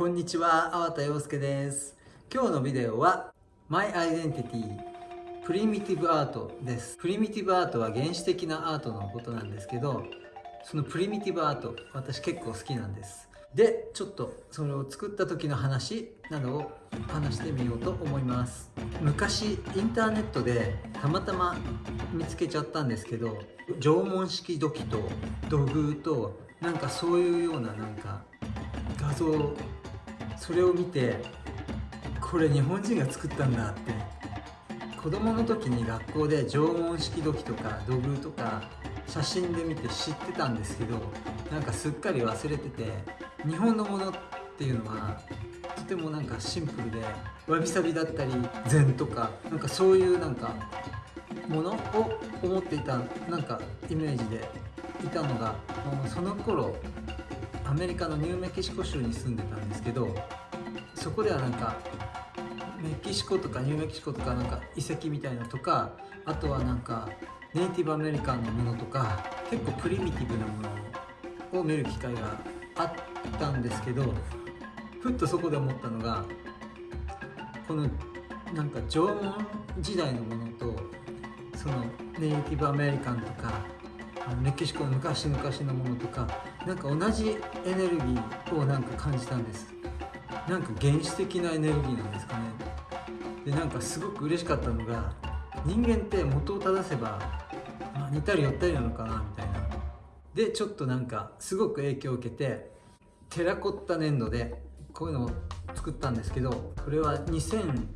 こんにちは、粟田洋介です。今日のビデオは My Identity Primitive Art です。プリミティブアートは原始的なアートのことなんですけど、そのプリミティブアート、私結構好きなんです。で、ちょっとそれを作った時の話などを話してみようと思います。昔インターネットでたまたま見つけちゃったんですけど、縄文式土器と土偶となんかそういうようななんか画像それを見てこれ日本人が作ったんだって。子供の時に学校で縄文式土器とか土偶とか写真で見て知ってたんですけどなんかすっかり忘れてて日本のものっていうのはとてもなんかシンプルでわびさびだったり禅とかなんかそういうなんかものを思っていたなんかイメージでいたのがその頃アメリカのニューメキシコ州に住んでたんですけどそこではなんかメキシコとかニューメキシコとかなんか遺跡みたいなとかあとはなんかネイティブアメリカンのものとか結構プリミティブなものを見る機会があったんですけどふっとそこで思ったのがこのなんか縄文時代のものとそのネイティブアメリカンとかメキシコの昔々のものとかなんか同じエネルギーをなんか感じたんです。なんか原始的なエネルギーなんですかね。でなんかすごく嬉しかったのが人間って元を正せば、まあ、似たり寄ったりなのかなみたいな。でちょっとなんかすごく影響を受けてテラコッタ粘土でこういうのを作ったんですけどこれは2000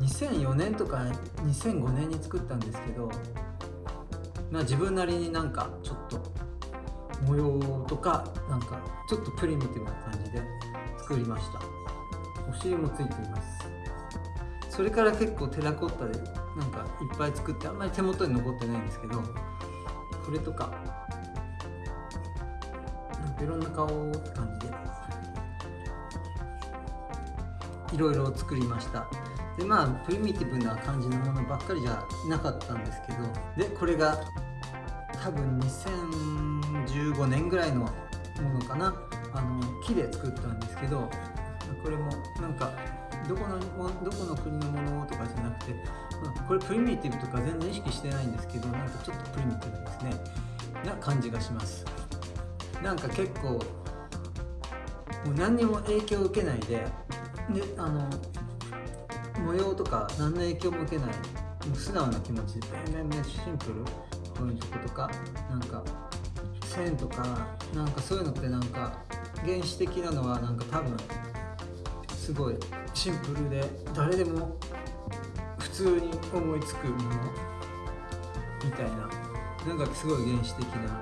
2004年とか2005年に作ったんですけどまあ自分なりになんかちょっと模様とかなんかちょっとプリミティブな感じで作りました。お尻もついています。それから結構テラコッタでなんかいっぱい作ってあんまり手元に残ってないんですけどこれとかなんかいろんな顔って感じでいろいろ作りました。でまあプリミティブな感じのものばっかりじゃなかったんですけどでこれが多分2015年ぐらいのものかな。あの木で作ったんですけどこれもなんかどこのどこの国のものとかじゃなくて、まあ、これプリミティブとか全然意識してないんですけどなんかちょっとプリミティブですね。な感じがします。なんか結構もう何にも影響を受けないでであの模様とか何の影響も受けないもう素直な気持ちで。めんめんシンプル？この曲とか。なんか線とかなんかそういうのってなんか原始的なのはなんか多分すごいシンプルで誰でも普通に思いつくものみたいな。なんかすごい原始的な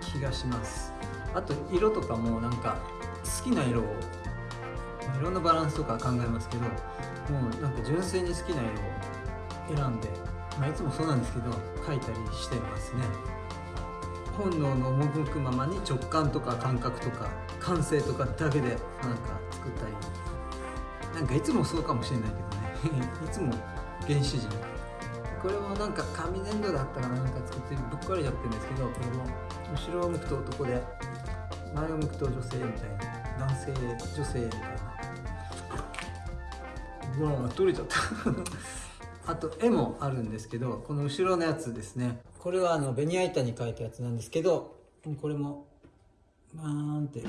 気がします。あと色とかもなんか好きな色をいろんなバランスとか考えますけどもうなんか純粋に好きな色を選んで、まあ、いつもそうなんですけど描いたりしてますね。本能の赴くままに直感とか感覚とか感性とかだけでなんか作ったり。なんかいつもそうかもしれないけどね。いつも原始人。これもなんか紙粘土だったらなんか作ってぶっ壊れちゃってるんですけどこれも後ろを向くと男で前を向くと女性みたいな。男性女性みたいな。うわ取れちゃった。あと絵もあるんですけどこの後ろのやつですね。これはあのベニヤ板に描いたやつなんですけどこれもバーンって。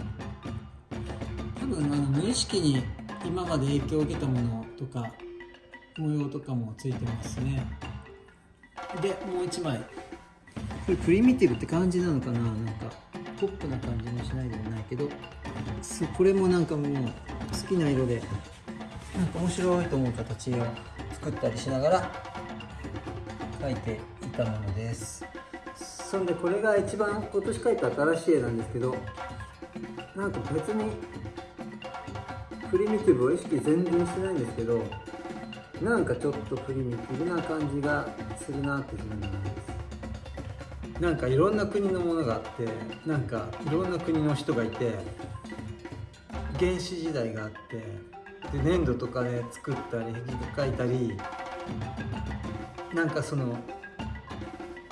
多分あの無意識に今まで影響を受けたものとか模様とかもついてますね。でもう一枚。これプリミティブって感じなのかな？なんかポップな感じもしないでもないけど。これもなんかもう好きな色で。なんか面白いと思う形を作ったりしながら描いていたものです。そんでこれが一番今年描いた新しい絵なんですけどなんか別にプリミティブを意識全然してないんですけどなんかちょっとプリミティブな感じがするなって自分で思います。なんかいろんな国のものがあってなんかいろんな国の人がいて原始時代があってで粘土とかで作ったり壁画描いたりなんかその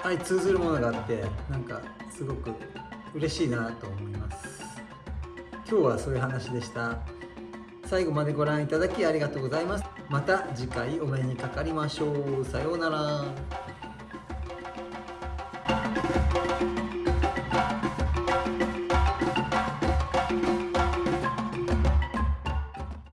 相通ずるものがあってなんかすごく嬉しいなと思います。今日はそういう話でした。最後までご覧いただきありがとうございます。また次回お目にかかりましょう。さようなら。